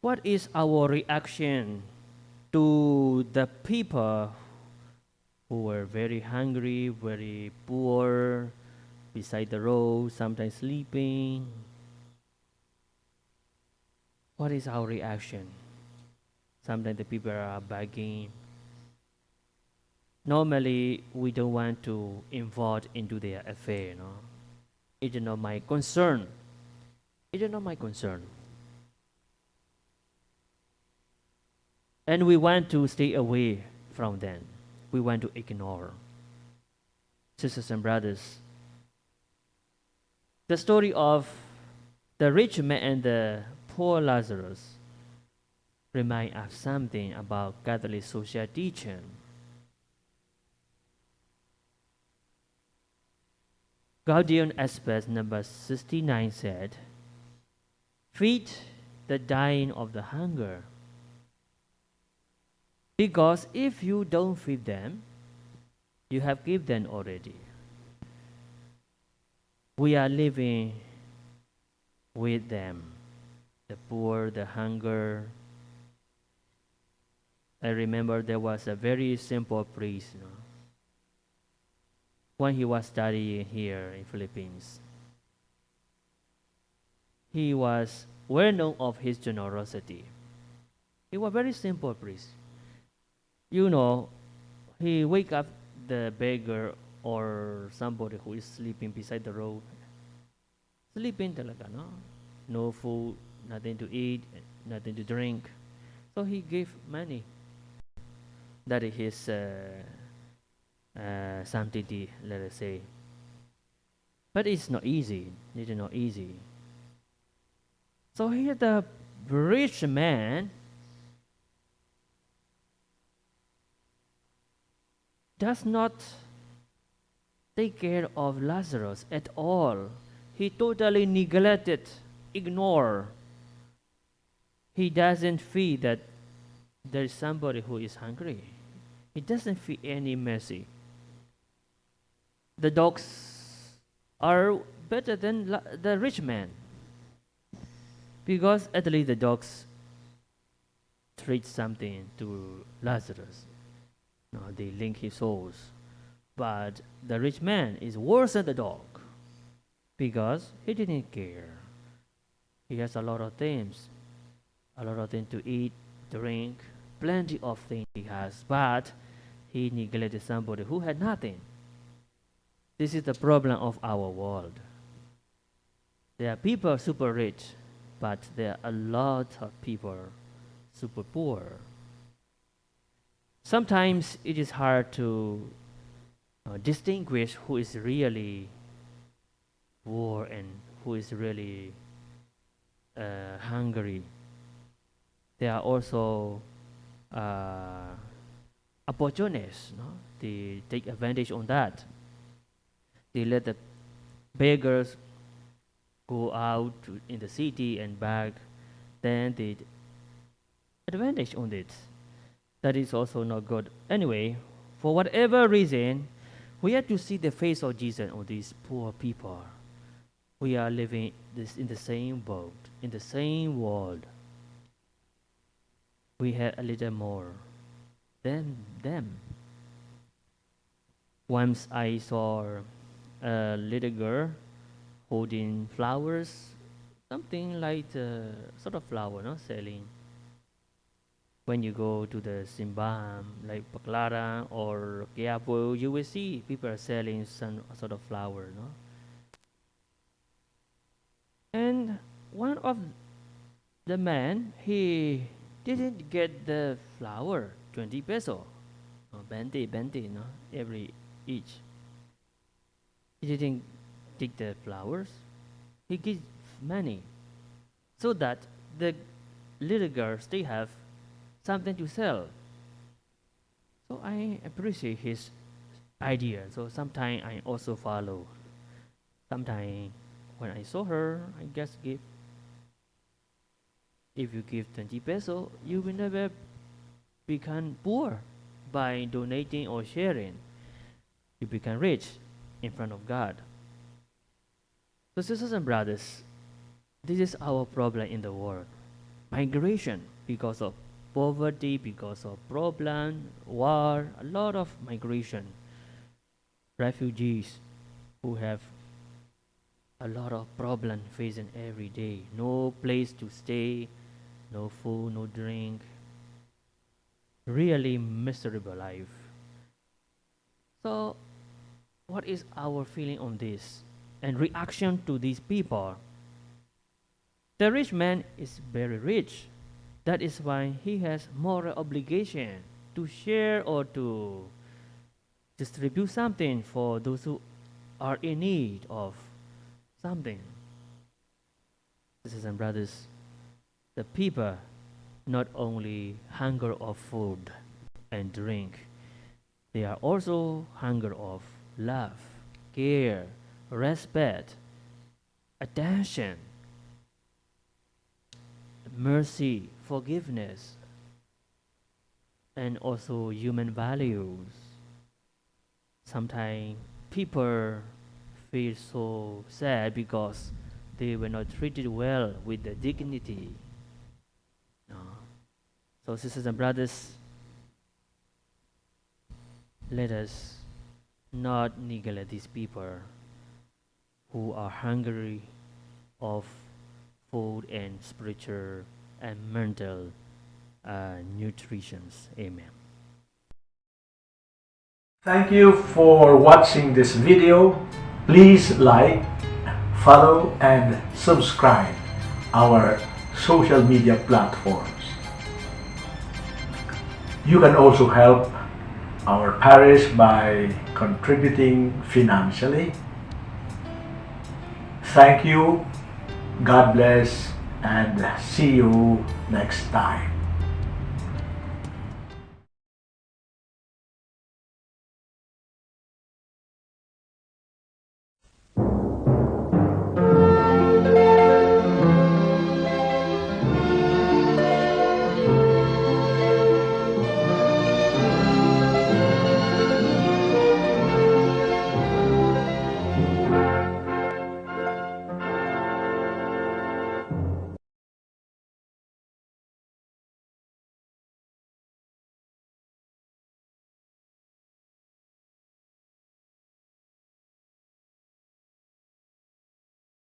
What is our reaction to the people who were very hungry, very poor, beside the road, sometimes sleeping? What is our reaction? Sometimes the people are begging. Normally, we don't want to involve into their affair, you know. It is not my concern. It is not my concern. And we want to stay away from them. We want to ignore. Sisters and brothers, the story of the rich man and the poor Lazarus remind us something about Catholic social teaching. Gaudium et number 69 said, Feed the dying of the hunger. Because if you don't feed them, you have given them already. We are living with them, the poor, the hunger. I remember there was a very simple priest when he was studying here in Philippines. He was well known of his generosity. He was a very simple priest. You know, he wake up the beggar or somebody who is sleeping beside the road. Sleeping talaga, no? No food, nothing to eat, nothing to drink. So he gave money. That is his uh, uh, sanctity, let us say. But it's not easy. It is not easy. So here the rich man does not take care of Lazarus at all. He totally neglected, ignore. He doesn't feel that there is somebody who is hungry. He doesn't feel any mercy. The dogs are better than the rich man because at least the dogs treat something to Lazarus. No, they link his souls. But the rich man is worse than the dog because he didn't care. He has a lot of things, a lot of things to eat, drink, plenty of things he has, but he neglected somebody who had nothing. This is the problem of our world. There are people super rich, but there are a lot of people super poor. Sometimes it is hard to uh, distinguish who is really poor and who is really uh, hungry. There are also uh, opportunists. No? They take advantage on that. They let the beggars go out in the city and beg. Then they advantage on it. That is also not good. Anyway, for whatever reason, we have to see the face of Jesus on these poor people. We are living this in the same boat, in the same world. We have a little more than them. Once I saw a little girl holding flowers, something like a sort of flower, not selling. When you go to the Simbam, like Baclaran or Quiapo, you will see people are selling some sort of flower, no. And one of the man, he didn't get the flower, 20 peso, or 20, 20, no, every each. He didn't take the flowers. He gives money so that the little girls they have something to sell. So I appreciate his idea. So sometimes I also follow. Sometimes when I saw her, I just give. If you give 20 peso, you will never become poor by donating or sharing. You become rich in front of God. So, sisters and brothers, this is our problem in the world. migration because of poverty, because of problem, war, a lot of migration, refugees who have a lot of problem facing every day, no place to stay, no food, no drink, really miserable life. So, what is our feeling on this and reaction to these people? The rich man is very rich. That is why he has moral obligation to share or to distribute something for those who are in need of something. Sisters and brothers, the people not only hunger of food and drink, they are also hunger of love, care, respect, attention, mercy, forgiveness, and also human values. Sometimes people feel so sad because they were not treated well with the dignity. No. So, sisters and brothers, let us not neglect these people who are hungry of food and spiritual and mental uh, nutritions. Amen. Thank you for watching this video. Please like, follow and subscribe our social media platforms. You can also help our parish by contributing financially. Thank you, God bless, and see you next time.